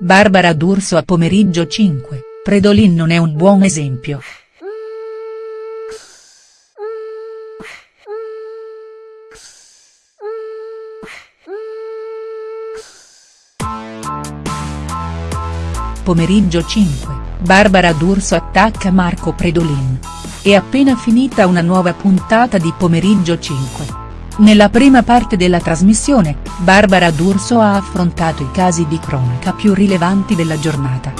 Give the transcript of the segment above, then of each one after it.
Barbara D'Urso a Pomeriggio 5, Predolin non è un buon esempio. Pomeriggio 5, Barbara D'Urso attacca Marco Predolin. È appena finita una nuova puntata di Pomeriggio 5. Nella prima parte della trasmissione, Barbara D'Urso ha affrontato i casi di cronaca più rilevanti della giornata.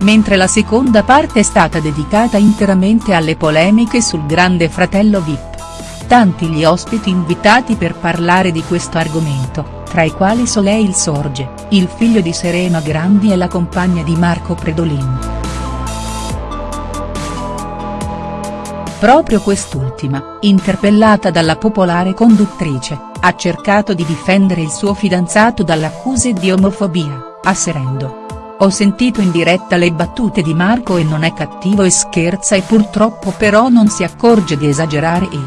Mentre la seconda parte è stata dedicata interamente alle polemiche sul grande fratello Vip. Tanti gli ospiti invitati per parlare di questo argomento tra i quali Soleil Sorge, il figlio di Serena Grandi e la compagna di Marco Predolin. Proprio quest'ultima, interpellata dalla popolare conduttrice, ha cercato di difendere il suo fidanzato dalle accuse di omofobia, asserendo. Ho sentito in diretta le battute di Marco e non è cattivo e scherza e purtroppo però non si accorge di esagerare e.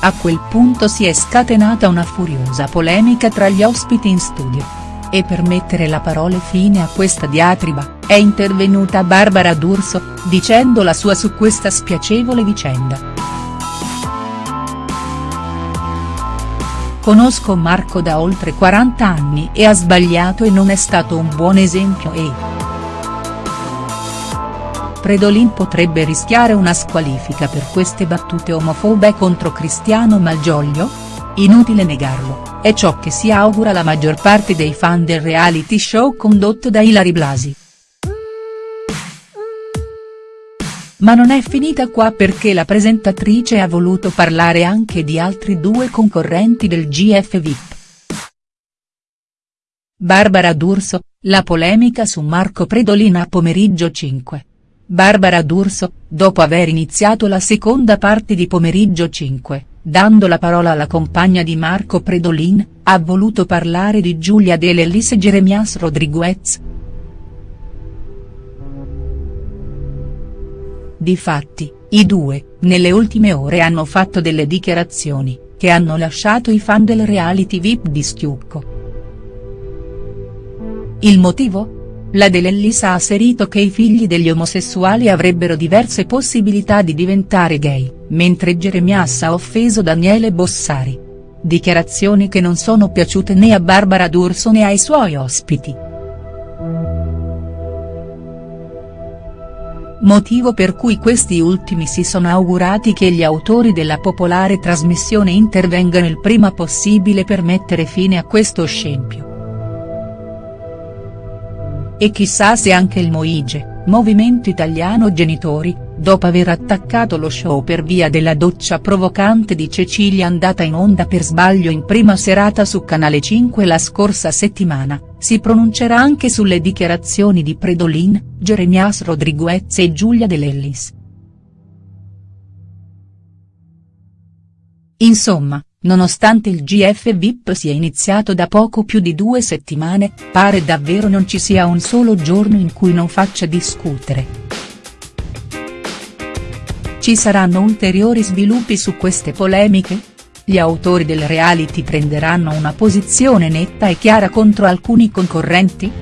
A quel punto si è scatenata una furiosa polemica tra gli ospiti in studio. E per mettere la parole fine a questa diatriba, è intervenuta Barbara D'Urso, dicendo la sua su questa spiacevole vicenda. Conosco Marco da oltre 40 anni e ha sbagliato e non è stato un buon esempio e. Predolin potrebbe rischiare una squalifica per queste battute omofobe contro Cristiano Malgioglio? Inutile negarlo, è ciò che si augura la maggior parte dei fan del reality show condotto da Ilari Blasi. Ma non è finita qua perché la presentatrice ha voluto parlare anche di altri due concorrenti del GF VIP. Barbara D'Urso, la polemica su Marco Predolin a pomeriggio 5. Barbara D'Urso, dopo aver iniziato la seconda parte di Pomeriggio 5, dando la parola alla compagna di Marco Predolin, ha voluto parlare di Giulia Dell'Ellis e Jeremias Rodriguez. Difatti, i due, nelle ultime ore hanno fatto delle dichiarazioni, che hanno lasciato i fan del reality VIP di stucco. Il motivo? La Dell'Ellis ha asserito che i figli degli omosessuali avrebbero diverse possibilità di diventare gay, mentre Jeremias ha offeso Daniele Bossari. Dichiarazioni che non sono piaciute né a Barbara D'Urso né ai suoi ospiti. Motivo per cui questi ultimi si sono augurati che gli autori della popolare trasmissione intervengano il prima possibile per mettere fine a questo scempio. E chissà se anche il Moige, Movimento Italiano Genitori, dopo aver attaccato lo show per via della doccia provocante di Cecilia andata in onda per sbaglio in prima serata su Canale 5 la scorsa settimana, si pronuncerà anche sulle dichiarazioni di Predolin, Jeremias Rodriguez e Giulia Dell'Ellis. Insomma, Nonostante il GF VIP sia iniziato da poco più di due settimane, pare davvero non ci sia un solo giorno in cui non faccia discutere. Ci saranno ulteriori sviluppi su queste polemiche? Gli autori del reality prenderanno una posizione netta e chiara contro alcuni concorrenti?.